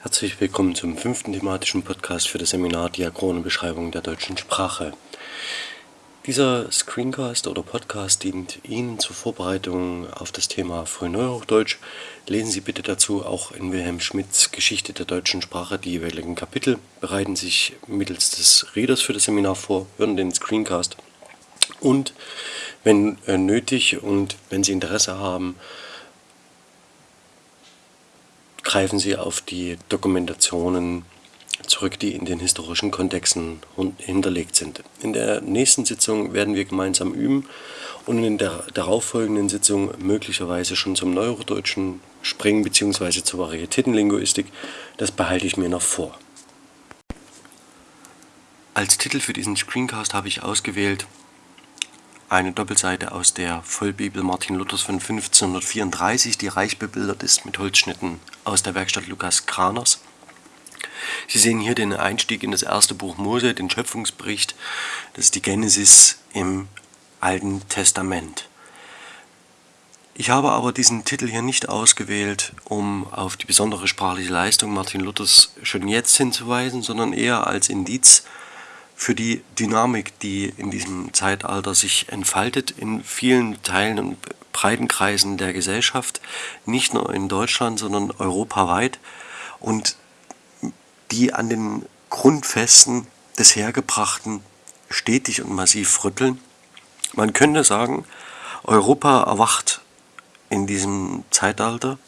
Herzlich willkommen zum fünften thematischen Podcast für das Seminar Diachrone Beschreibung der deutschen Sprache. Dieser Screencast oder Podcast dient Ihnen zur Vorbereitung auf das Thema Frühneuhochdeutsch. Lesen Sie bitte dazu auch in Wilhelm Schmidts Geschichte der deutschen Sprache die jeweiligen Kapitel, bereiten sich mittels des Readers für das Seminar vor, hören den Screencast und wenn äh, nötig und wenn Sie Interesse haben, greifen Sie auf die Dokumentationen zurück, die in den historischen Kontexten hinterlegt sind. In der nächsten Sitzung werden wir gemeinsam üben und in der darauffolgenden Sitzung möglicherweise schon zum Neurodeutschen springen bzw. zur Varietätenlinguistik. Das behalte ich mir noch vor. Als Titel für diesen Screencast habe ich ausgewählt eine Doppelseite aus der Vollbibel Martin Luthers von 1534, die reich bebildert ist mit Holzschnitten aus der Werkstatt Lukas Kraners. Sie sehen hier den Einstieg in das erste Buch Mose, den Schöpfungsbericht. Das ist die Genesis im Alten Testament. Ich habe aber diesen Titel hier nicht ausgewählt, um auf die besondere sprachliche Leistung Martin Luthers schon jetzt hinzuweisen, sondern eher als Indiz für die Dynamik, die in diesem Zeitalter sich entfaltet in vielen Teilen und breiten Kreisen der Gesellschaft, nicht nur in Deutschland, sondern europaweit und die an den Grundfesten des Hergebrachten stetig und massiv rütteln. Man könnte sagen, Europa erwacht in diesem Zeitalter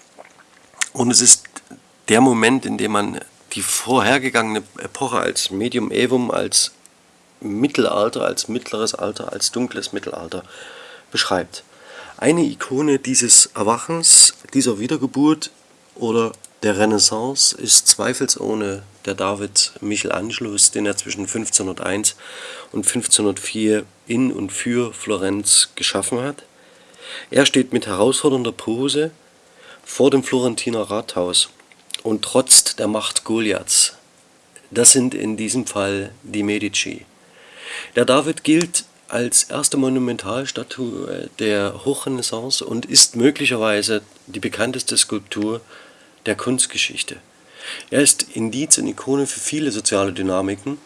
und es ist der Moment, in dem man die vorhergegangene Epoche als Medium Evum, als Mittelalter, als mittleres Alter, als dunkles Mittelalter beschreibt. Eine Ikone dieses Erwachens, dieser Wiedergeburt oder der Renaissance ist zweifelsohne der David Michelangelos, den er zwischen 1501 und 1504 in und für Florenz geschaffen hat. Er steht mit herausfordernder Pose vor dem Florentiner Rathaus und trotzt der Macht Goliaths. Das sind in diesem Fall die Medici. Der David gilt als erste Monumentalstatue der Hochrenaissance und ist möglicherweise die bekannteste Skulptur der Kunstgeschichte. Er ist Indiz und Ikone für viele soziale Dynamiken,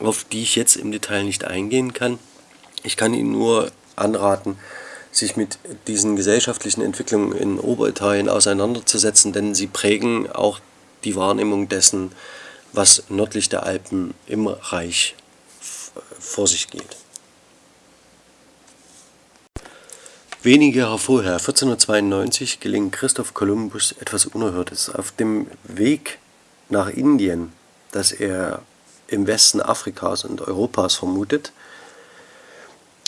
auf die ich jetzt im Detail nicht eingehen kann. Ich kann Ihnen nur anraten, sich mit diesen gesellschaftlichen Entwicklungen in Oberitalien auseinanderzusetzen, denn sie prägen auch die Wahrnehmung dessen, was nördlich der Alpen im Reich vor sich geht. Wenige Jahre vorher, 1492, gelingt Christoph Kolumbus etwas Unerhörtes. Auf dem Weg nach Indien, das er im Westen Afrikas und Europas vermutet,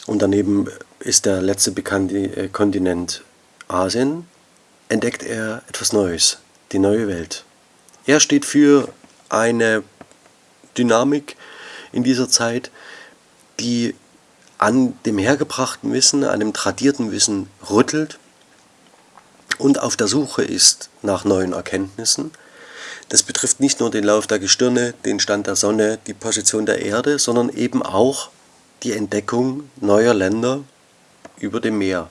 und daneben ist der letzte bekannte äh, Kontinent Asien, entdeckt er etwas Neues, die neue Welt. Er steht für eine Dynamik in dieser Zeit, die an dem hergebrachten Wissen, an dem tradierten Wissen rüttelt und auf der Suche ist nach neuen Erkenntnissen. Das betrifft nicht nur den Lauf der Gestirne, den Stand der Sonne, die Position der Erde, sondern eben auch die Entdeckung neuer Länder über dem Meer.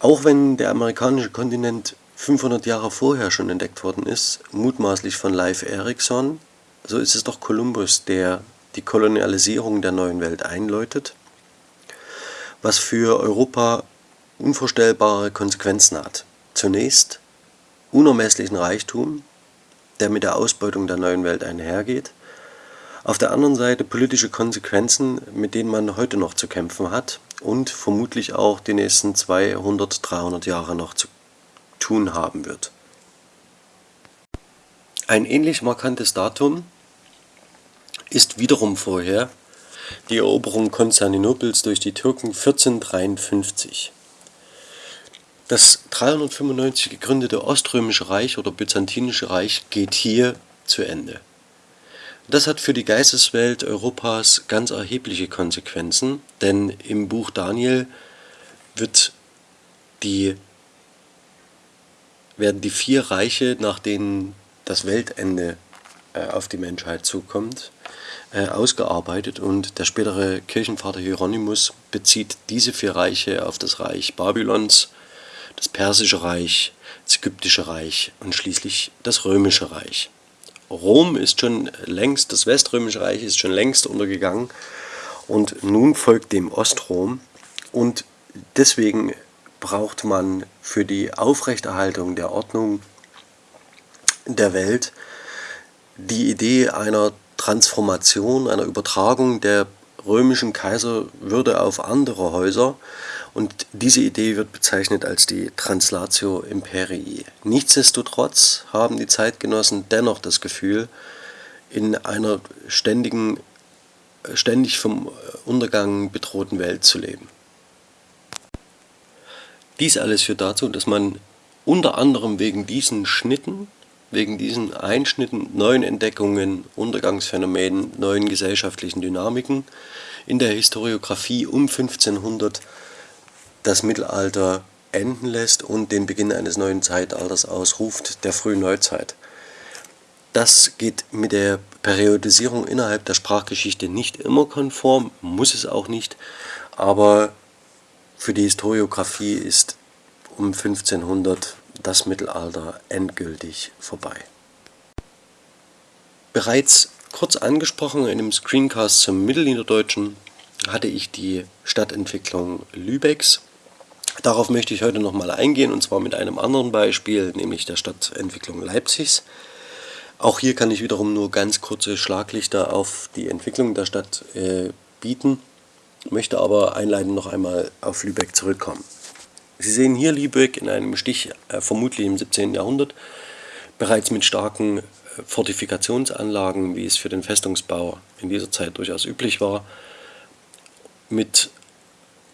Auch wenn der amerikanische Kontinent 500 Jahre vorher schon entdeckt worden ist, mutmaßlich von Leif Erikson, so ist es doch Kolumbus, der die Kolonialisierung der neuen Welt einläutet, was für Europa unvorstellbare Konsequenzen hat. Zunächst unermesslichen Reichtum, der mit der Ausbeutung der neuen Welt einhergeht, auf der anderen Seite politische Konsequenzen, mit denen man heute noch zu kämpfen hat und vermutlich auch die nächsten 200, 300 Jahre noch zu tun haben wird. Ein ähnlich markantes Datum ist wiederum vorher die Eroberung Konstantinopels durch die Türken 1453. Das 395 gegründete Oströmische Reich oder Byzantinische Reich geht hier zu Ende. Das hat für die Geisteswelt Europas ganz erhebliche Konsequenzen, denn im Buch Daniel wird die, werden die vier Reiche, nach denen das Weltende äh, auf die Menschheit zukommt, äh, ausgearbeitet. Und der spätere Kirchenvater Hieronymus bezieht diese vier Reiche auf das Reich Babylons, das Persische Reich, das Ägyptische Reich und schließlich das Römische Reich. Rom ist schon längst, das Weströmische Reich ist schon längst untergegangen. Und nun folgt dem Ostrom. Und deswegen braucht man für die Aufrechterhaltung der Ordnung der Welt die Idee einer Transformation, einer Übertragung der römischen Kaiserwürde auf andere Häuser und diese Idee wird bezeichnet als die Translatio Imperii. Nichtsdestotrotz haben die Zeitgenossen dennoch das Gefühl, in einer ständigen, ständig vom Untergang bedrohten Welt zu leben. Dies alles führt dazu, dass man unter anderem wegen diesen Schnitten, wegen diesen Einschnitten, neuen Entdeckungen, Untergangsphänomenen, neuen gesellschaftlichen Dynamiken in der Historiographie um 1500 das Mittelalter enden lässt und den Beginn eines neuen Zeitalters ausruft, der frühen Neuzeit. Das geht mit der Periodisierung innerhalb der Sprachgeschichte nicht immer konform, muss es auch nicht, aber für die Historiographie ist um 1500 das Mittelalter endgültig vorbei. Bereits kurz angesprochen in dem Screencast zum Mittelniederdeutschen hatte ich die Stadtentwicklung Lübecks. Darauf möchte ich heute nochmal eingehen und zwar mit einem anderen Beispiel, nämlich der Stadtentwicklung Leipzigs. Auch hier kann ich wiederum nur ganz kurze Schlaglichter auf die Entwicklung der Stadt äh, bieten möchte aber einleitend noch einmal auf Lübeck zurückkommen. Sie sehen hier Lübeck in einem Stich, äh, vermutlich im 17. Jahrhundert, bereits mit starken äh, Fortifikationsanlagen, wie es für den Festungsbau in dieser Zeit durchaus üblich war, mit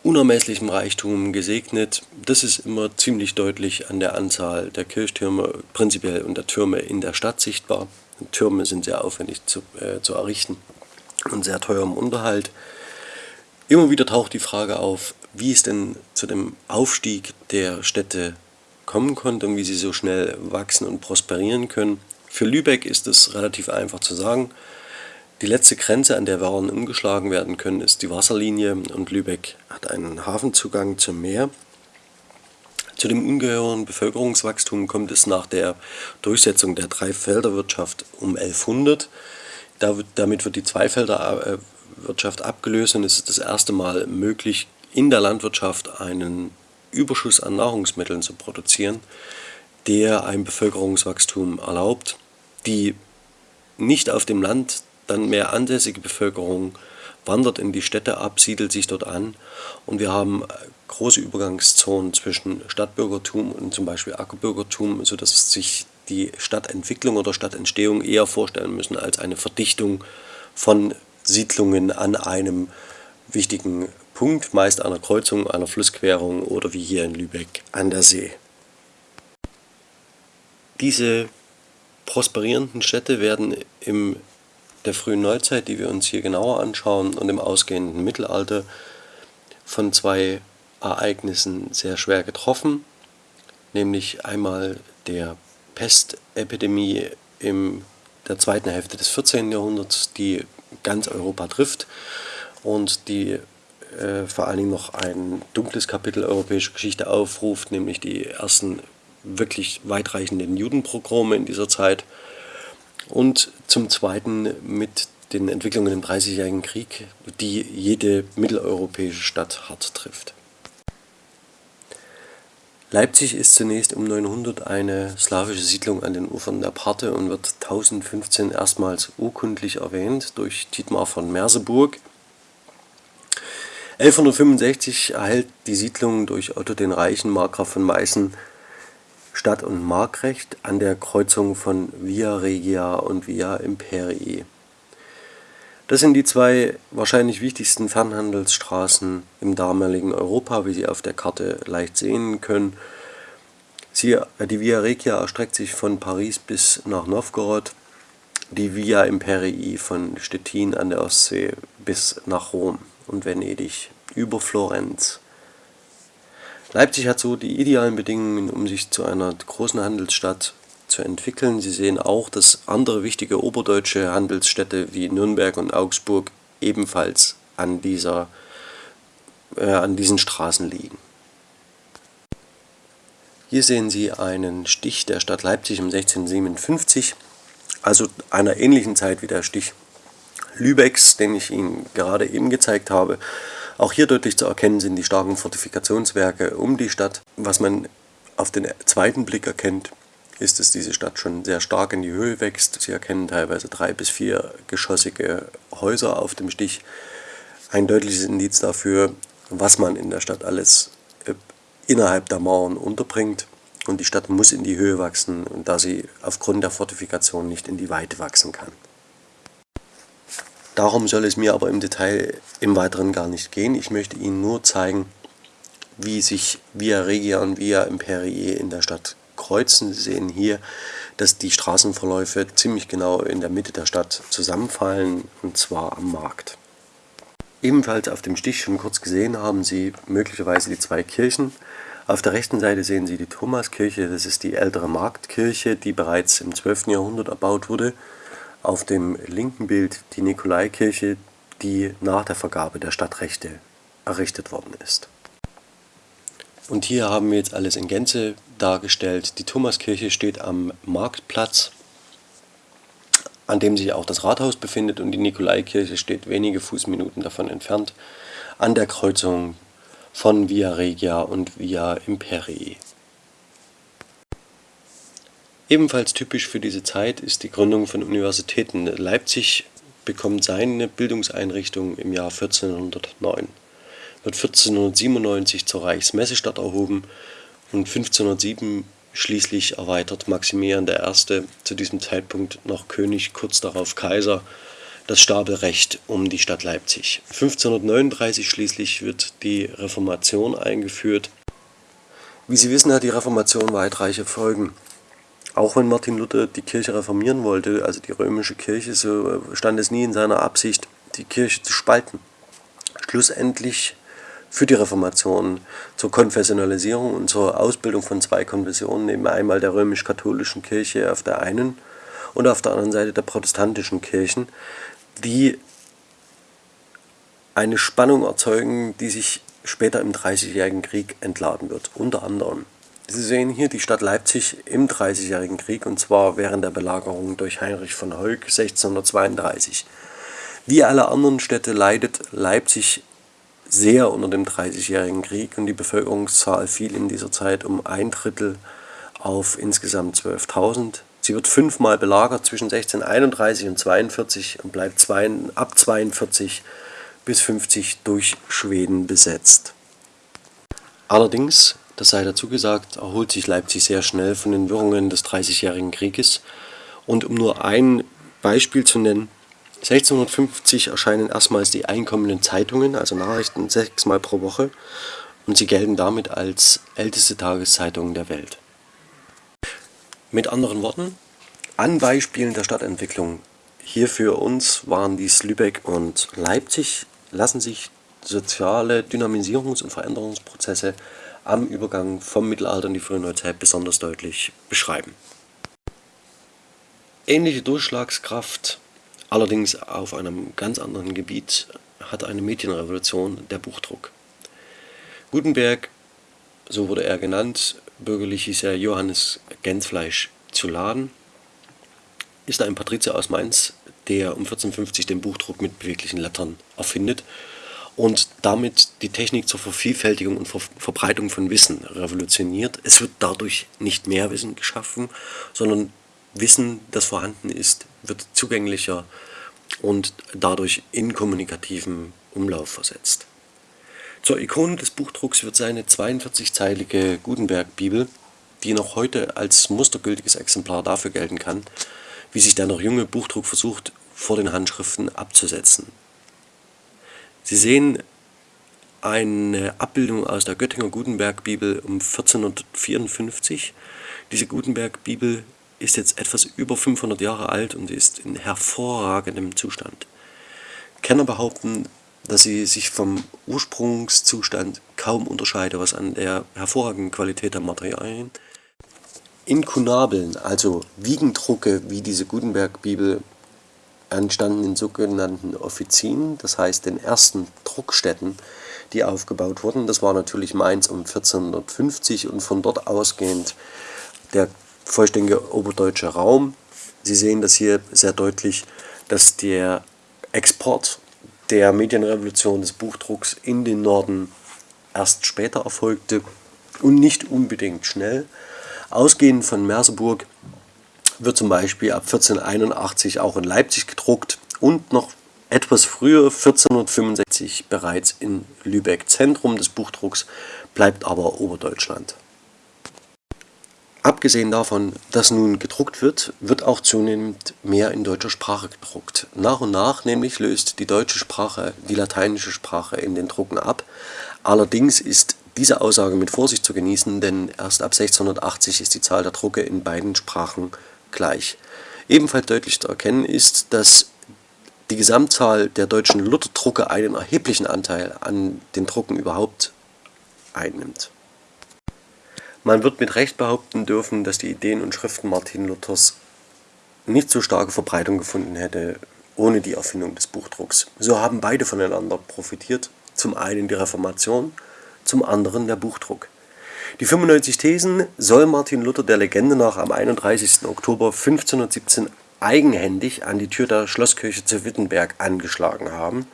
unermesslichem Reichtum gesegnet. Das ist immer ziemlich deutlich an der Anzahl der Kirchtürme prinzipiell und der Türme in der Stadt sichtbar. Türme sind sehr aufwendig zu, äh, zu errichten und sehr teuer im Unterhalt. Immer wieder taucht die Frage auf, wie es denn zu dem Aufstieg der Städte kommen konnte und wie sie so schnell wachsen und prosperieren können. Für Lübeck ist es relativ einfach zu sagen. Die letzte Grenze, an der Waren umgeschlagen werden können, ist die Wasserlinie und Lübeck hat einen Hafenzugang zum Meer. Zu dem ungeheuren Bevölkerungswachstum kommt es nach der Durchsetzung der Dreifelderwirtschaft um 1100. damit wird die Zweifelder Wirtschaft abgelöst und es ist das erste Mal möglich, in der Landwirtschaft einen Überschuss an Nahrungsmitteln zu produzieren, der ein Bevölkerungswachstum erlaubt. Die nicht auf dem Land dann mehr ansässige Bevölkerung wandert in die Städte ab, siedelt sich dort an und wir haben große Übergangszonen zwischen Stadtbürgertum und zum Beispiel Ackerbürgertum, sodass sich die Stadtentwicklung oder Stadtentstehung eher vorstellen müssen als eine Verdichtung von Siedlungen an einem wichtigen Punkt, meist einer Kreuzung, einer Flussquerung oder wie hier in Lübeck an der See. Diese prosperierenden Städte werden in der frühen Neuzeit, die wir uns hier genauer anschauen, und im ausgehenden Mittelalter von zwei Ereignissen sehr schwer getroffen, nämlich einmal der Pestepidemie in der zweiten Hälfte des 14. Jahrhunderts, die ganz Europa trifft und die äh, vor allen Dingen noch ein dunkles Kapitel europäischer Geschichte aufruft, nämlich die ersten wirklich weitreichenden Judenprogrome in dieser Zeit und zum Zweiten mit den Entwicklungen im Dreißigjährigen Krieg, die jede mitteleuropäische Stadt hart trifft. Leipzig ist zunächst um 900 eine slawische Siedlung an den Ufern der Parthe und wird 1015 erstmals urkundlich erwähnt durch Dietmar von Merseburg. 1165 erhält die Siedlung durch Otto den Reichen, Markgraf von Meißen, Stadt- und Markrecht an der Kreuzung von Via Regia und Via Imperii. Das sind die zwei wahrscheinlich wichtigsten Fernhandelsstraßen im damaligen Europa, wie Sie auf der Karte leicht sehen können. Sie, die Via Regia erstreckt sich von Paris bis nach Novgorod, die Via Imperii von Stettin an der Ostsee bis nach Rom und Venedig über Florenz. Leipzig hat so die idealen Bedingungen, um sich zu einer großen Handelsstadt zu entwickeln. Sie sehen auch, dass andere wichtige oberdeutsche Handelsstädte wie Nürnberg und Augsburg ebenfalls an, dieser, äh, an diesen Straßen liegen. Hier sehen Sie einen Stich der Stadt Leipzig um 1657, also einer ähnlichen Zeit wie der Stich Lübecks, den ich Ihnen gerade eben gezeigt habe. Auch hier deutlich zu erkennen sind die starken Fortifikationswerke um die Stadt. Was man auf den zweiten Blick erkennt, ist, dass diese Stadt schon sehr stark in die Höhe wächst. Sie erkennen teilweise drei bis vier geschossige Häuser auf dem Stich. Ein deutliches Indiz dafür, was man in der Stadt alles äh, innerhalb der Mauern unterbringt. Und die Stadt muss in die Höhe wachsen, da sie aufgrund der Fortifikation nicht in die Weite wachsen kann. Darum soll es mir aber im Detail im Weiteren gar nicht gehen. Ich möchte Ihnen nur zeigen, wie sich Via Regia und Via Imperii in der Stadt kreuzen. Sie sehen hier, dass die Straßenverläufe ziemlich genau in der Mitte der Stadt zusammenfallen, und zwar am Markt. Ebenfalls auf dem Stich schon kurz gesehen haben Sie möglicherweise die zwei Kirchen. Auf der rechten Seite sehen Sie die Thomaskirche, das ist die ältere Marktkirche, die bereits im 12. Jahrhundert erbaut wurde. Auf dem linken Bild die Nikolaikirche, die nach der Vergabe der Stadtrechte errichtet worden ist. Und hier haben wir jetzt alles in Gänze dargestellt. Die Thomaskirche steht am Marktplatz, an dem sich auch das Rathaus befindet und die Nikolaikirche steht wenige Fußminuten davon entfernt, an der Kreuzung von Via Regia und Via Imperii. Ebenfalls typisch für diese Zeit ist die Gründung von Universitäten. Leipzig bekommt seine Bildungseinrichtung im Jahr 1409 wird 1497 zur Reichsmessestadt erhoben und 1507 schließlich erweitert Maximilian I., zu diesem Zeitpunkt noch König, kurz darauf Kaiser, das Stabelrecht um die Stadt Leipzig. 1539 schließlich wird die Reformation eingeführt. Wie Sie wissen, hat die Reformation weitreiche Folgen. Auch wenn Martin Luther die Kirche reformieren wollte, also die römische Kirche, so stand es nie in seiner Absicht, die Kirche zu spalten. Schlussendlich für die Reformation, zur Konfessionalisierung und zur Ausbildung von zwei Konfessionen, eben einmal der römisch-katholischen Kirche auf der einen und auf der anderen Seite der protestantischen Kirchen, die eine Spannung erzeugen, die sich später im Dreißigjährigen Krieg entladen wird, unter anderem. Sie sehen hier die Stadt Leipzig im Dreißigjährigen Krieg und zwar während der Belagerung durch Heinrich von Heuk 1632. Wie alle anderen Städte leidet Leipzig sehr unter dem Dreißigjährigen Krieg und die Bevölkerungszahl fiel in dieser Zeit um ein Drittel auf insgesamt 12.000. Sie wird fünfmal belagert zwischen 1631 und 42 und bleibt zwei, ab 42 bis 50 durch Schweden besetzt. Allerdings, das sei dazu gesagt, erholt sich Leipzig sehr schnell von den Wirrungen des Dreißigjährigen Krieges. Und um nur ein Beispiel zu nennen, 1650 erscheinen erstmals die einkommenden Zeitungen, also Nachrichten, sechsmal pro Woche. Und sie gelten damit als älteste Tageszeitung der Welt. Mit anderen Worten, an Beispielen der Stadtentwicklung. Hier für uns waren dies Lübeck und Leipzig, lassen sich soziale Dynamisierungs- und Veränderungsprozesse am Übergang vom Mittelalter in die frühe Neuzeit besonders deutlich beschreiben. Ähnliche Durchschlagskraft Allerdings auf einem ganz anderen Gebiet hat eine Medienrevolution der Buchdruck. Gutenberg, so wurde er genannt, bürgerlich hieß er Johannes Gänzfleisch zu Laden, ist ein Patrizier aus Mainz, der um 1450 den Buchdruck mit beweglichen Lettern erfindet und damit die Technik zur Vervielfältigung und Ver Verbreitung von Wissen revolutioniert. Es wird dadurch nicht mehr Wissen geschaffen, sondern Wissen, das vorhanden ist, wird zugänglicher und dadurch in kommunikativen Umlauf versetzt. Zur Ikone des Buchdrucks wird seine 42-zeilige Gutenberg-Bibel, die noch heute als mustergültiges Exemplar dafür gelten kann, wie sich der noch junge Buchdruck versucht, vor den Handschriften abzusetzen. Sie sehen eine Abbildung aus der Göttinger Gutenberg-Bibel um 1454. Diese Gutenberg-Bibel ist jetzt etwas über 500 Jahre alt und ist in hervorragendem Zustand. Kenner behaupten, dass sie sich vom Ursprungszustand kaum unterscheidet, was an der hervorragenden Qualität der Materialien. Inkunabeln, also Wiegendrucke wie diese Gutenberg-Bibel, entstanden in sogenannten Offizien, das heißt den ersten Druckstätten, die aufgebaut wurden. Das war natürlich Mainz um 1450 und von dort ausgehend der vollständige oberdeutsche Raum. Sie sehen das hier sehr deutlich, dass der Export der Medienrevolution des Buchdrucks in den Norden erst später erfolgte und nicht unbedingt schnell. Ausgehend von Merseburg wird zum Beispiel ab 1481 auch in Leipzig gedruckt und noch etwas früher, 1465, bereits in Lübeck. Zentrum des Buchdrucks bleibt aber Oberdeutschland. Abgesehen davon, dass nun gedruckt wird, wird auch zunehmend mehr in deutscher Sprache gedruckt. Nach und nach nämlich löst die deutsche Sprache die lateinische Sprache in den Drucken ab. Allerdings ist diese Aussage mit Vorsicht zu genießen, denn erst ab 1680 ist die Zahl der Drucke in beiden Sprachen gleich. Ebenfalls deutlich zu erkennen ist, dass die Gesamtzahl der deutschen Lutherdrucke einen erheblichen Anteil an den Drucken überhaupt einnimmt. Man wird mit Recht behaupten dürfen, dass die Ideen und Schriften Martin Luthers nicht so starke Verbreitung gefunden hätte ohne die Erfindung des Buchdrucks. So haben beide voneinander profitiert, zum einen die Reformation, zum anderen der Buchdruck. Die 95 Thesen soll Martin Luther der Legende nach am 31. Oktober 1517 eigenhändig an die Tür der Schlosskirche zu Wittenberg angeschlagen haben,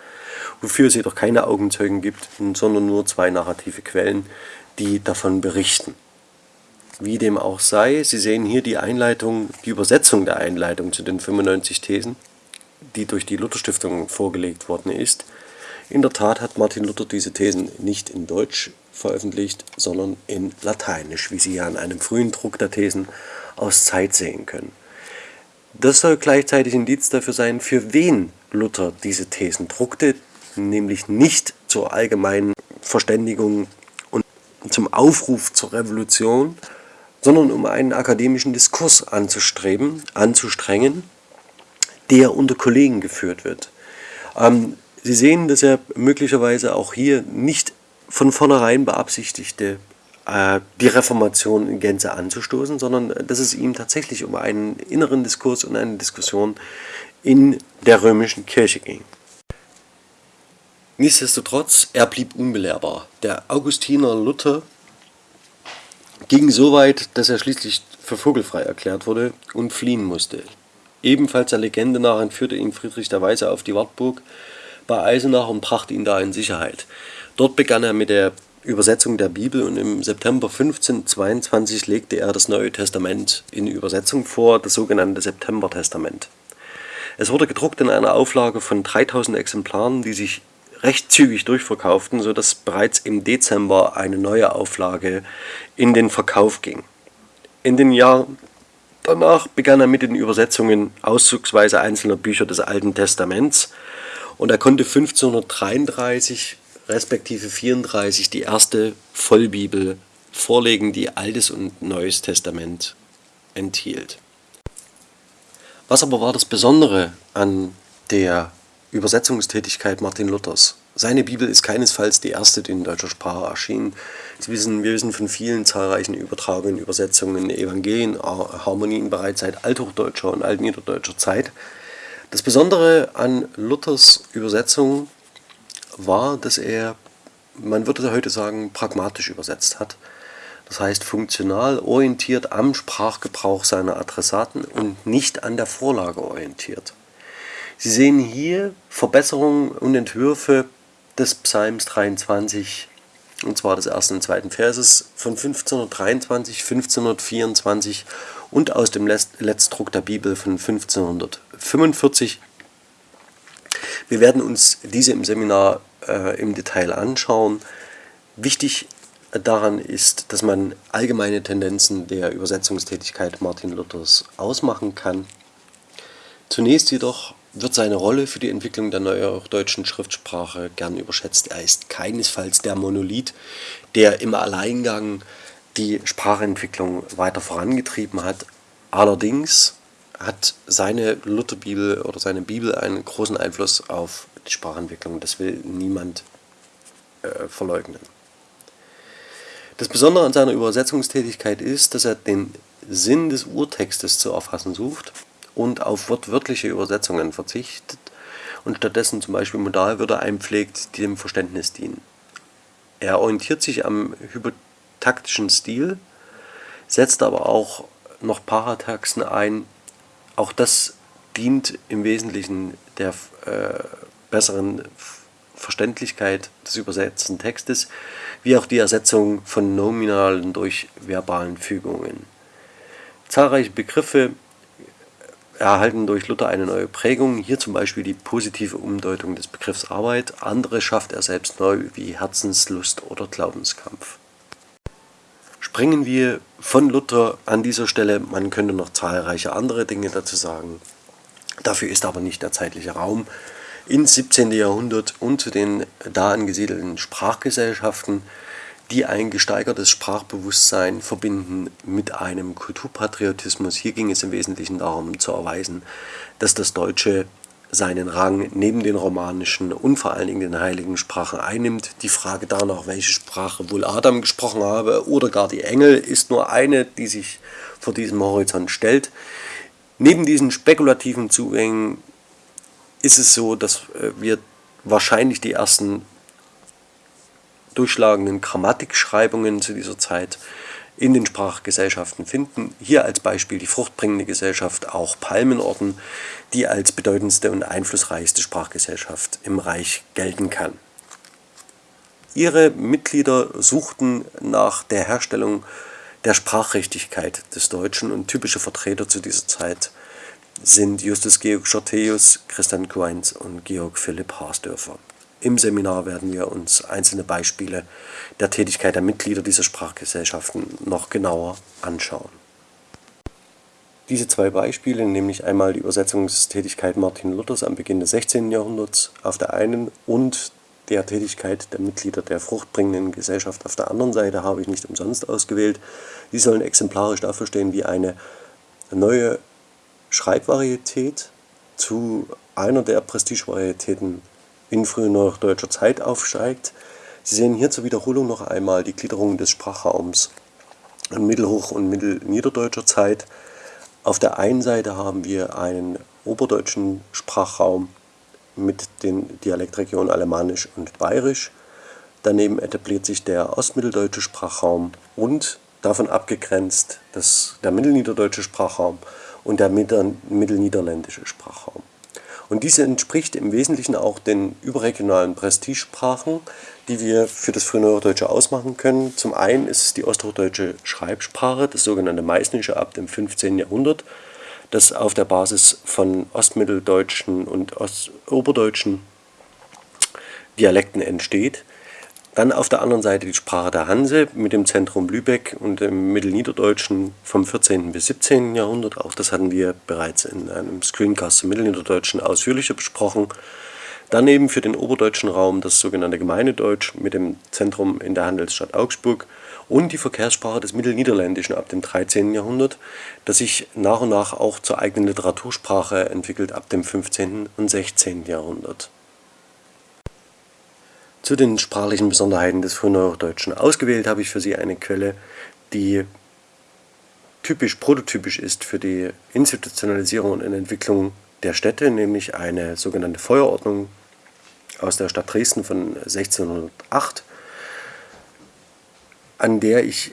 wofür es jedoch keine Augenzeugen gibt, sondern nur zwei narrative Quellen, die davon berichten. Wie dem auch sei, Sie sehen hier die Einleitung, die Übersetzung der Einleitung zu den 95 Thesen, die durch die Lutherstiftung vorgelegt worden ist. In der Tat hat Martin Luther diese Thesen nicht in Deutsch veröffentlicht, sondern in Lateinisch, wie Sie hier an einem frühen Druck der Thesen aus Zeit sehen können. Das soll gleichzeitig Indiz dafür sein, für wen Luther diese Thesen druckte, nämlich nicht zur allgemeinen Verständigung und zum Aufruf zur Revolution, sondern um einen akademischen Diskurs anzustreben, anzustrengen, der unter Kollegen geführt wird. Ähm, Sie sehen, dass er möglicherweise auch hier nicht von vornherein beabsichtigte, äh, die Reformation in Gänze anzustoßen, sondern dass es ihm tatsächlich um einen inneren Diskurs und eine Diskussion in der römischen Kirche ging. Nichtsdestotrotz, er blieb unbelehrbar. Der Augustiner Luther ging so weit, dass er schließlich für vogelfrei erklärt wurde und fliehen musste. Ebenfalls der Legende nach entführte ihn Friedrich der Weise auf die Wartburg bei Eisenach und brachte ihn da in Sicherheit. Dort begann er mit der Übersetzung der Bibel und im September 1522 legte er das Neue Testament in Übersetzung vor, das sogenannte September-Testament. Es wurde gedruckt in einer Auflage von 3000 Exemplaren, die sich recht zügig durchverkauften, sodass bereits im Dezember eine neue Auflage in den Verkauf ging. In den Jahren danach begann er mit den Übersetzungen auszugsweise einzelner Bücher des Alten Testaments und er konnte 1533 respektive 34 die erste Vollbibel vorlegen, die Altes und Neues Testament enthielt. Was aber war das Besondere an der Übersetzungstätigkeit Martin Luthers. Seine Bibel ist keinesfalls die erste, die in deutscher Sprache erschien. Sie wissen, wir wissen von vielen zahlreichen Übertragungen, Übersetzungen, Evangelien, Harmonien bereits seit althochdeutscher und altniederdeutscher Zeit. Das Besondere an Luthers Übersetzung war, dass er, man würde heute sagen, pragmatisch übersetzt hat. Das heißt funktional orientiert am Sprachgebrauch seiner Adressaten und nicht an der Vorlage orientiert. Sie sehen hier Verbesserungen und Entwürfe des Psalms 23, und zwar des ersten und zweiten Verses von 1523, 1524 und aus dem Letztdruck der Bibel von 1545. Wir werden uns diese im Seminar äh, im Detail anschauen. Wichtig daran ist, dass man allgemeine Tendenzen der Übersetzungstätigkeit Martin Luthers ausmachen kann. Zunächst jedoch wird seine Rolle für die Entwicklung der neudeutschen Schriftsprache gern überschätzt. Er ist keinesfalls der Monolith, der im Alleingang die Sprachentwicklung weiter vorangetrieben hat. Allerdings hat seine Lutherbibel oder seine Bibel einen großen Einfluss auf die Sprachentwicklung. Das will niemand äh, verleugnen. Das Besondere an seiner Übersetzungstätigkeit ist, dass er den Sinn des Urtextes zu erfassen sucht und auf wortwörtliche Übersetzungen verzichtet und stattdessen zum Beispiel Modalwörter einpflegt, die dem Verständnis dienen. Er orientiert sich am hypotaktischen Stil, setzt aber auch noch Parataxen ein. Auch das dient im Wesentlichen der äh, besseren Verständlichkeit des übersetzten Textes, wie auch die Ersetzung von nominalen durch verbalen Fügungen. Zahlreiche Begriffe erhalten durch Luther eine neue Prägung, hier zum Beispiel die positive Umdeutung des Begriffs Arbeit, andere schafft er selbst neu wie Herzenslust oder Glaubenskampf. Springen wir von Luther an dieser Stelle, man könnte noch zahlreiche andere Dinge dazu sagen, dafür ist aber nicht der zeitliche Raum, ins 17. Jahrhundert und zu den da angesiedelten Sprachgesellschaften, die ein gesteigertes Sprachbewusstsein verbinden mit einem Kulturpatriotismus. Hier ging es im Wesentlichen darum zu erweisen, dass das Deutsche seinen Rang neben den romanischen und vor allen Dingen den heiligen Sprachen einnimmt. Die Frage danach, welche Sprache wohl Adam gesprochen habe oder gar die Engel, ist nur eine, die sich vor diesem Horizont stellt. Neben diesen spekulativen Zugängen ist es so, dass äh, wir wahrscheinlich die ersten durchschlagenden Grammatikschreibungen zu dieser Zeit in den Sprachgesellschaften finden. Hier als Beispiel die fruchtbringende Gesellschaft, auch Palmenorden, die als bedeutendste und einflussreichste Sprachgesellschaft im Reich gelten kann. Ihre Mitglieder suchten nach der Herstellung der Sprachrichtigkeit des Deutschen und typische Vertreter zu dieser Zeit sind Justus Georg Schorteus, Christian Queins und Georg Philipp Haasdörfer. Im Seminar werden wir uns einzelne Beispiele der Tätigkeit der Mitglieder dieser Sprachgesellschaften noch genauer anschauen. Diese zwei Beispiele, nämlich einmal die Übersetzungstätigkeit Martin Luthers am Beginn des 16. Jahrhunderts auf der einen und der Tätigkeit der Mitglieder der fruchtbringenden Gesellschaft auf der anderen Seite, habe ich nicht umsonst ausgewählt. Die sollen exemplarisch dafür stehen, wie eine neue Schreibvarietät zu einer der Prestigevarietäten in frühneurodeutscher Zeit aufsteigt. Sie sehen hier zur Wiederholung noch einmal die Gliederung des Sprachraums in Mittelhoch- und Mittelniederdeutscher Zeit. Auf der einen Seite haben wir einen oberdeutschen Sprachraum mit den Dialektregionen Alemannisch und Bayerisch. Daneben etabliert sich der ostmitteldeutsche Sprachraum und davon abgegrenzt das, der mittelniederdeutsche Sprachraum und der mittelniederländische Sprachraum. Und diese entspricht im Wesentlichen auch den überregionalen Prestigesprachen, die wir für das Frühneuhochdeutsche ausmachen können. Zum einen ist es die osthochdeutsche Schreibsprache, das sogenannte Meißnische ab dem 15. Jahrhundert, das auf der Basis von ostmitteldeutschen und oberdeutschen Dialekten entsteht. Dann auf der anderen Seite die Sprache der Hanse mit dem Zentrum Lübeck und dem Mittelniederdeutschen vom 14. bis 17. Jahrhundert. Auch das hatten wir bereits in einem Screencast zum Mittelniederdeutschen ausführlicher besprochen. Daneben für den oberdeutschen Raum das sogenannte Gemeinedeutsch mit dem Zentrum in der Handelsstadt Augsburg und die Verkehrssprache des Mittelniederländischen ab dem 13. Jahrhundert, das sich nach und nach auch zur eigenen Literatursprache entwickelt ab dem 15. und 16. Jahrhundert. Zu den sprachlichen Besonderheiten des Frühneuhochdeutschen ausgewählt habe ich für Sie eine Quelle, die typisch prototypisch ist für die Institutionalisierung und Entwicklung der Städte, nämlich eine sogenannte Feuerordnung aus der Stadt Dresden von 1608, an der ich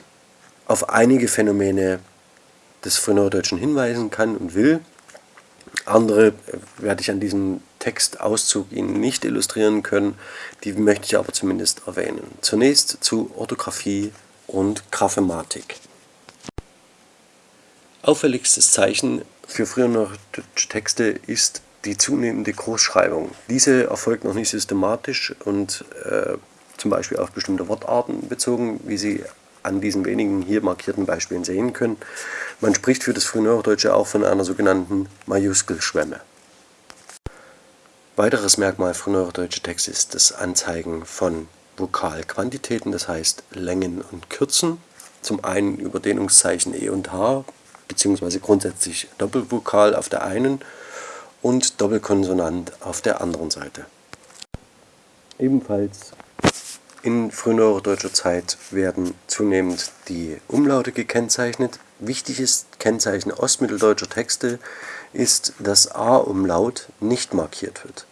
auf einige Phänomene des Frühneuhochdeutschen hinweisen kann und will. Andere werde ich an diesem Textauszug Ihnen nicht illustrieren können, die möchte ich aber zumindest erwähnen. Zunächst zu Orthographie und Graphematik. Auffälligstes Zeichen für frühere Texte ist die zunehmende Großschreibung. Diese erfolgt noch nicht systematisch und äh, zum Beispiel auf bestimmte Wortarten bezogen, wie Sie an diesen wenigen hier markierten Beispielen sehen können. Man spricht für das Frühneuhochdeutsche auch von einer sogenannten Majuskelschwemme. Weiteres Merkmal frühneuhochdeutscher Texte ist das Anzeigen von Vokalquantitäten, das heißt Längen und Kürzen. Zum einen über Dehnungszeichen E und H, beziehungsweise grundsätzlich Doppelvokal auf der einen und Doppelkonsonant auf der anderen Seite. Ebenfalls in frühneuhochdeutscher Zeit werden zunehmend die Umlaute gekennzeichnet. Wichtiges Kennzeichen ostmitteldeutscher Texte ist, dass A-Umlaut nicht markiert wird.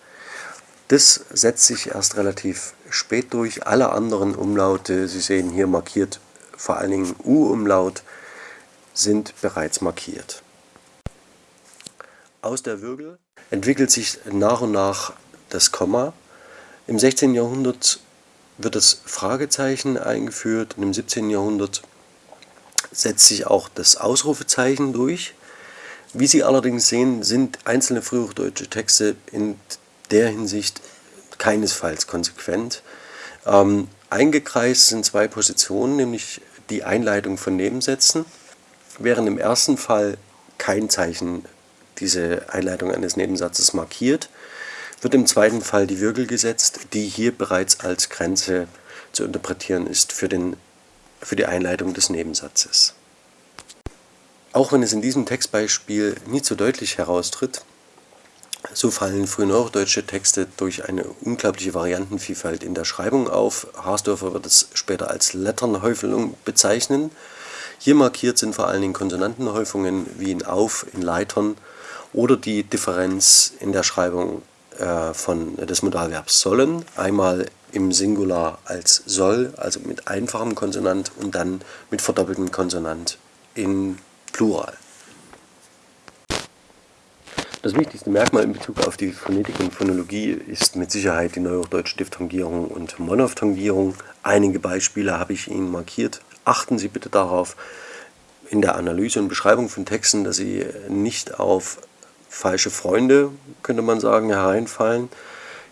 Das setzt sich erst relativ spät durch. Alle anderen Umlaute, Sie sehen hier markiert vor allen Dingen U-Umlaut, sind bereits markiert. Aus der Wirbel entwickelt sich nach und nach das Komma. Im 16. Jahrhundert wird das Fragezeichen eingeführt und im 17. Jahrhundert setzt sich auch das Ausrufezeichen durch. Wie Sie allerdings sehen, sind einzelne frühhochdeutsche Texte in der Hinsicht keinesfalls konsequent. Ähm, eingekreist sind zwei Positionen, nämlich die Einleitung von Nebensätzen, während im ersten Fall kein Zeichen diese Einleitung eines Nebensatzes markiert, wird im zweiten Fall die Würgel gesetzt, die hier bereits als Grenze zu interpretieren ist für, den, für die Einleitung des Nebensatzes. Auch wenn es in diesem Textbeispiel nicht so deutlich heraustritt, so fallen frühneuhochdeutsche Texte durch eine unglaubliche Variantenvielfalt in der Schreibung auf. Harsdorfer wird es später als Letternhäufelung bezeichnen. Hier markiert sind vor allen Dingen Konsonantenhäufungen wie in Auf, in Leitern oder die Differenz in der Schreibung äh, von, des Modalverbs sollen. Einmal im Singular als soll, also mit einfachem Konsonant und dann mit verdoppeltem Konsonant in Plural. Das wichtigste Merkmal in Bezug auf die Phonetik und Phonologie ist mit Sicherheit die neuhochdeutsche Diphthongierung und Monophthongierung. Einige Beispiele habe ich Ihnen markiert. Achten Sie bitte darauf in der Analyse und Beschreibung von Texten, dass Sie nicht auf falsche Freunde, könnte man sagen, hereinfallen.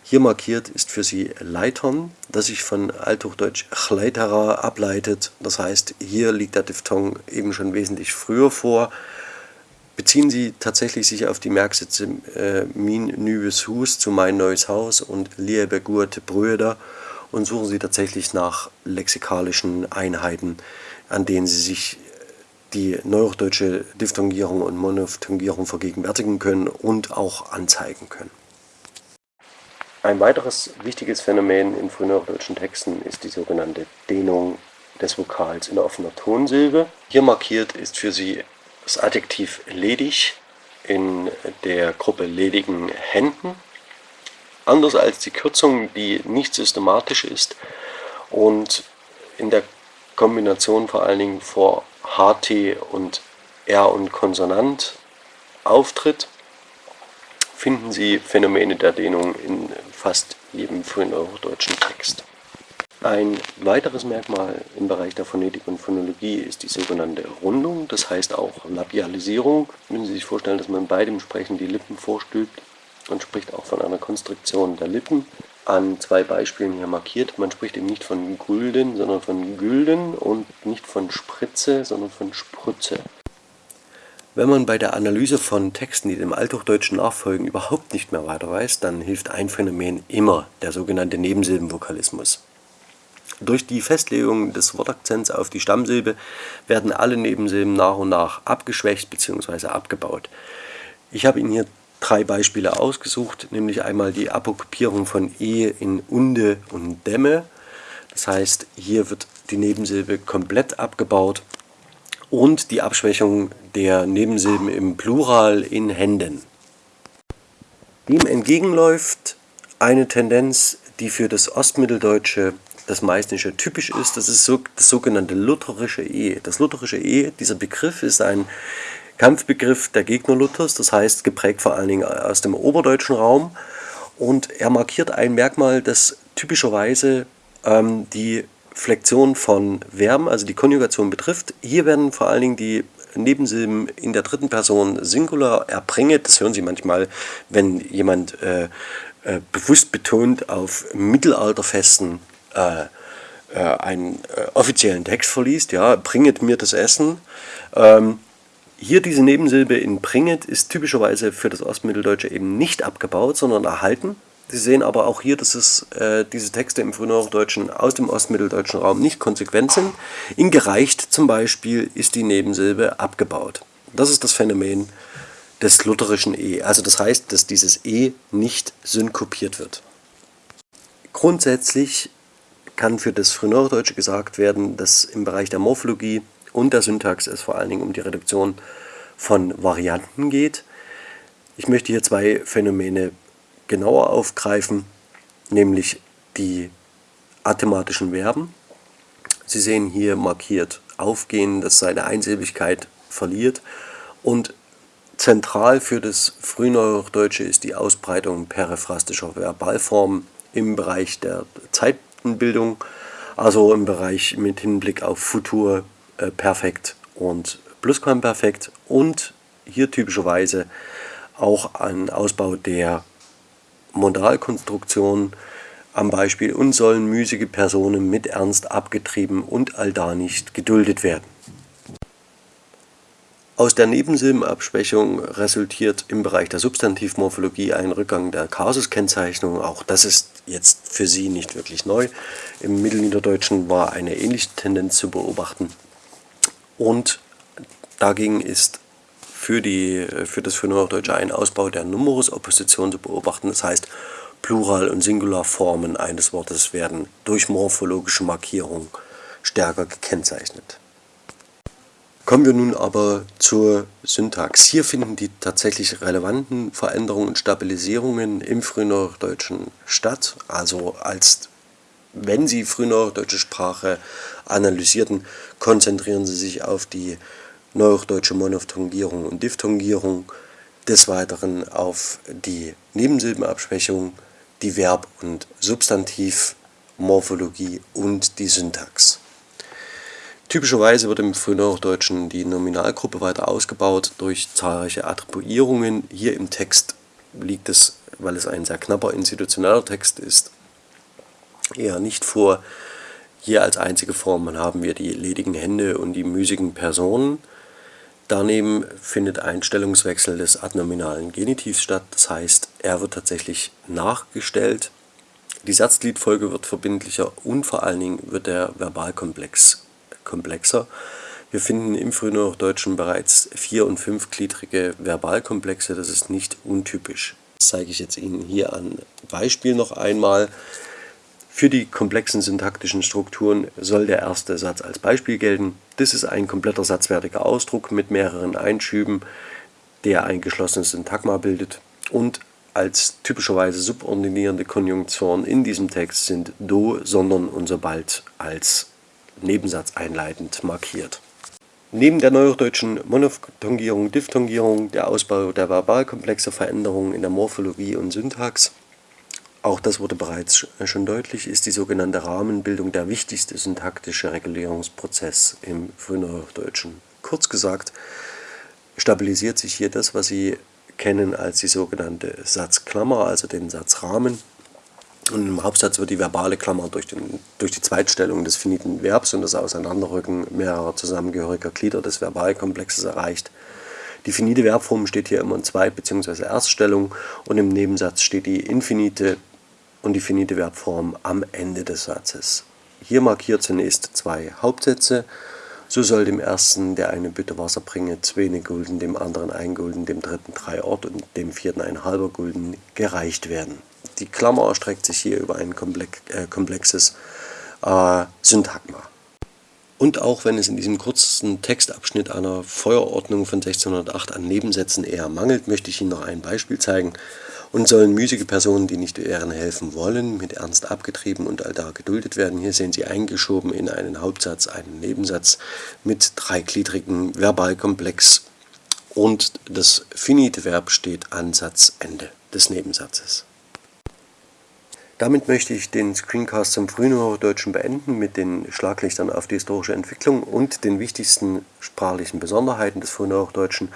Hier markiert ist für Sie Leitern, das sich von althochdeutsch Chleitera ableitet. Das heißt, hier liegt der Diphthong eben schon wesentlich früher vor beziehen Sie tatsächlich sich auf die Merksätze äh, Min nüves Hus zu mein neues Haus und Liebe gute Brüder und suchen Sie tatsächlich nach lexikalischen Einheiten, an denen Sie sich die neuhochdeutsche Diphthongierung und Monophthongierung vergegenwärtigen können und auch anzeigen können. Ein weiteres wichtiges Phänomen in frühneuhochdeutschen Texten ist die sogenannte Dehnung des Vokals in offener Tonsilbe. Hier markiert ist für Sie das Adjektiv ledig in der Gruppe ledigen Händen. Anders als die Kürzung, die nicht systematisch ist und in der Kombination vor allen Dingen vor HT und R und Konsonant auftritt, finden Sie Phänomene der Dehnung in fast jedem frühen eurodeutschen Text. Ein weiteres Merkmal im Bereich der Phonetik und Phonologie ist die sogenannte Rundung, das heißt auch Labialisierung. Müssen Sie sich vorstellen, dass man bei dem Sprechen die Lippen vorstülpt und spricht auch von einer Konstriktion der Lippen. An zwei Beispielen hier markiert. Man spricht eben nicht von Gulden, sondern von Gülden und nicht von Spritze, sondern von Sprütze. Wenn man bei der Analyse von Texten, die dem Althochdeutschen nachfolgen, überhaupt nicht mehr weiter weiß, dann hilft ein Phänomen immer, der sogenannte Nebensilbenvokalismus. Durch die Festlegung des Wortakzents auf die Stammsilbe werden alle Nebensilben nach und nach abgeschwächt bzw. abgebaut. Ich habe Ihnen hier drei Beispiele ausgesucht, nämlich einmal die Apokopierung von E in Unde und Dämme. Das heißt, hier wird die Nebensilbe komplett abgebaut und die Abschwächung der Nebensilben im Plural in Händen. Dem entgegenläuft eine Tendenz, die für das Ostmitteldeutsche das Meißnische typisch ist, das ist so, das sogenannte lutherische E. Das lutherische E, dieser Begriff ist ein Kampfbegriff der Gegner Luthers, das heißt geprägt vor allen Dingen aus dem oberdeutschen Raum und er markiert ein Merkmal, das typischerweise ähm, die Flexion von Verben, also die Konjugation betrifft. Hier werden vor allen Dingen die Nebensilben in der dritten Person Singular erbringet. Das hören Sie manchmal, wenn jemand äh, äh, bewusst betont auf mittelalterfesten äh, äh, einen äh, offiziellen Text verliest, ja, bringet mir das Essen. Ähm, hier diese Nebensilbe in bringet ist typischerweise für das Ostmitteldeutsche eben nicht abgebaut, sondern erhalten. Sie sehen aber auch hier, dass es, äh, diese Texte im Frühneuhochdeutschen aus dem ostmitteldeutschen Raum nicht konsequent sind. In gereicht zum Beispiel ist die Nebensilbe abgebaut. Das ist das Phänomen des lutherischen E. Also das heißt, dass dieses E nicht synkopiert wird. Grundsätzlich kann für das Frühneuhochdeutsche gesagt werden, dass im Bereich der Morphologie und der Syntax es vor allen Dingen um die Reduktion von Varianten geht. Ich möchte hier zwei Phänomene genauer aufgreifen. nämlich die athematischen Verben. Sie sehen hier markiert aufgehen, das seine Einsilbigkeit verliert und zentral für das Frühneuhochdeutsche ist die Ausbreitung periphrastischer Verbalformen im Bereich der Zeitenbildung, also im Bereich mit Hinblick auf Futur, äh, Perfekt und Plusquamperfekt und hier typischerweise auch ein Ausbau der Modalkonstruktion am Beispiel und sollen müßige Personen mit Ernst abgetrieben und allda nicht geduldet werden. Aus der Nebensilbenabschwächung resultiert im Bereich der Substantivmorphologie ein Rückgang der Kasuskennzeichnung. Auch das ist jetzt für Sie nicht wirklich neu. Im Mittelniederdeutschen war eine ähnliche Tendenz zu beobachten. Und dagegen ist für, die, für das Frühneuhochdeutsche ein Ausbau der Numerusopposition zu beobachten. Das heißt, Plural- und Singularformen eines Wortes werden durch morphologische Markierung stärker gekennzeichnet. Kommen wir nun aber zur Syntax. Hier finden die tatsächlich relevanten Veränderungen und Stabilisierungen im Frühneuhochdeutschen statt. Also als wenn Sie frühneuhochdeutsche Sprache analysierten, konzentrieren Sie sich auf die neuhochdeutsche Monophthongierung und Diphthongierung, des Weiteren auf die Nebensilbenabschwächung, die Verb- und Substantivmorphologie und die Syntax. Typischerweise wird im Frühneuhochdeutschen die Nominalgruppe weiter ausgebaut durch zahlreiche Attribuierungen. Hier im Text liegt es, weil es ein sehr knapper institutioneller Text ist, eher nicht vor. Hier als einzige Form haben wir die ledigen Hände und die müßigen Personen. Daneben findet ein Stellungswechsel des adnominalen Genitivs statt, das heißt, er wird tatsächlich nachgestellt. Die Satzgliedfolge wird verbindlicher und vor allen Dingen wird der Verbalkomplex komplexer. Wir finden im Frühneuhochdeutschen bereits vier- und fünfgliedrige Verbalkomplexe, das ist nicht untypisch. Das zeige ich jetzt Ihnen hier an Beispiel noch einmal. Für die komplexen syntaktischen Strukturen soll der erste Satz als Beispiel gelten. Das ist ein kompletter satzwertiger Ausdruck mit mehreren Einschüben, der ein geschlossenes Syntagma bildet. Und als typischerweise subordinierende Konjunktion in diesem Text sind do, sondern und sobald als Nebensatz einleitend markiert. Neben der neuhochdeutschen Monophthongierung, Diphthongierung, der Ausbau der Verbalkomplexe, Veränderungen in der Morphologie und Syntax, auch das wurde bereits schon deutlich, ist die sogenannte Rahmenbildung der wichtigste syntaktische Regulierungsprozess im Frühneuhochdeutschen. Kurz gesagt, stabilisiert sich hier das, was Sie kennen als die sogenannte Satzklammer, also den Satzrahmen, und im Hauptsatz wird die verbale Klammer durch, den, durch die Zweitstellung des finiten Verbs und das Auseinanderrücken mehrerer zusammengehöriger Glieder des Verbalkomplexes erreicht. Die finite Verbform steht hier immer in Zweit- bzw. Erststellung und im Nebensatz steht die infinite und die finite Verbform am Ende des Satzes. Hier markiert zunächst zwei Hauptsätze. So soll dem ersten, der eine Bitte Wasser bringe, zwei Gulden, dem anderen ein Gulden, dem dritten drei Ort und dem vierten ein halber Gulden gereicht werden. Die Klammer erstreckt sich hier über ein äh, komplexes äh, Syntagma. Und auch wenn es in diesem kurzen Textabschnitt einer Feuerordnung von 1608 an Nebensätzen eher mangelt, möchte ich Ihnen noch ein Beispiel zeigen. Und sollen müßige Personen, die nicht Ehren helfen wollen, mit Ernst abgetrieben und allda geduldet werden. Hier sehen Sie eingeschoben in einen Hauptsatz einen Nebensatz mit dreigliedrigen Verbalkomplex und das finite Verb steht an Satzende des Nebensatzes. Damit möchte ich den Screencast zum Frühneuhochdeutschen beenden mit den Schlaglichtern auf die historische Entwicklung und den wichtigsten sprachlichen Besonderheiten des Frühneuhochdeutschen.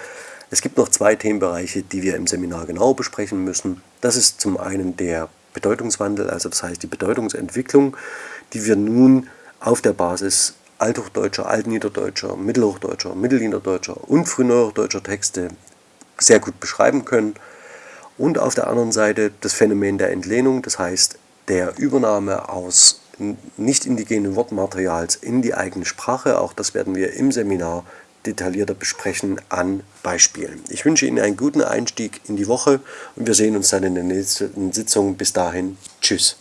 Es gibt noch zwei Themenbereiche, die wir im Seminar genau besprechen müssen. Das ist zum einen der Bedeutungswandel, also das heißt die Bedeutungsentwicklung, die wir nun auf der Basis althochdeutscher, altniederdeutscher, mittelhochdeutscher, mittelniederdeutscher und frühneuhochdeutscher Texte sehr gut beschreiben können und auf der anderen Seite das Phänomen der Entlehnung, das heißt der Übernahme aus nicht indigenen Wortmaterials in die eigene Sprache. Auch das werden wir im Seminar detaillierter besprechen an Beispielen. Ich wünsche Ihnen einen guten Einstieg in die Woche und wir sehen uns dann in der nächsten Sitzung. Bis dahin, tschüss.